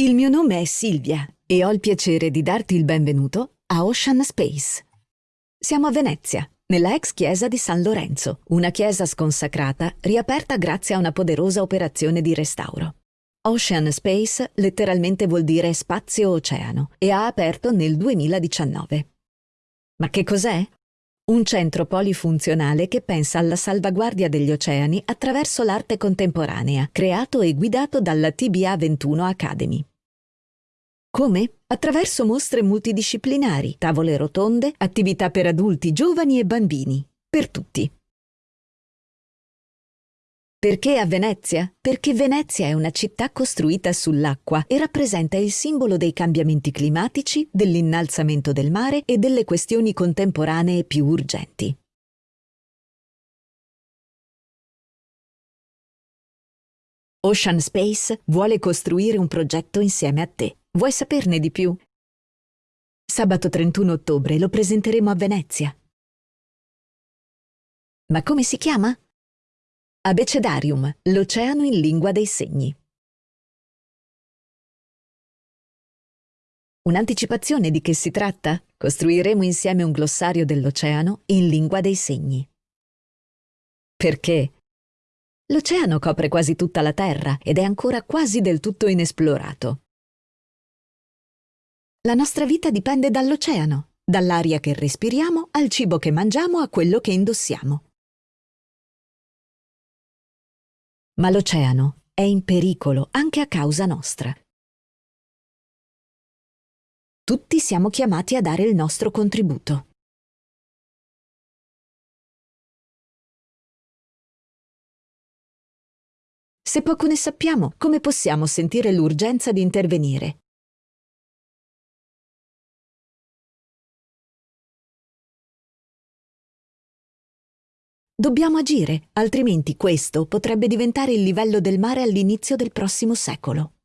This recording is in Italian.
Il mio nome è Silvia e ho il piacere di darti il benvenuto a Ocean Space. Siamo a Venezia, nella ex chiesa di San Lorenzo, una chiesa sconsacrata riaperta grazie a una poderosa operazione di restauro. Ocean Space letteralmente vuol dire spazio-oceano e ha aperto nel 2019. Ma che cos'è? Un centro polifunzionale che pensa alla salvaguardia degli oceani attraverso l'arte contemporanea, creato e guidato dalla TBA 21 Academy. Come? Attraverso mostre multidisciplinari, tavole rotonde, attività per adulti, giovani e bambini. Per tutti. Perché a Venezia? Perché Venezia è una città costruita sull'acqua e rappresenta il simbolo dei cambiamenti climatici, dell'innalzamento del mare e delle questioni contemporanee più urgenti. Ocean Space vuole costruire un progetto insieme a te. Vuoi saperne di più? Sabato 31 ottobre lo presenteremo a Venezia. Ma come si chiama? Abecedarium, l'oceano in lingua dei segni. Un'anticipazione di che si tratta? Costruiremo insieme un glossario dell'oceano in lingua dei segni. Perché? L'oceano copre quasi tutta la Terra ed è ancora quasi del tutto inesplorato. La nostra vita dipende dall'oceano, dall'aria che respiriamo, al cibo che mangiamo, a quello che indossiamo. ma l'oceano è in pericolo anche a causa nostra. Tutti siamo chiamati a dare il nostro contributo. Se poco ne sappiamo, come possiamo sentire l'urgenza di intervenire? Dobbiamo agire, altrimenti questo potrebbe diventare il livello del mare all'inizio del prossimo secolo.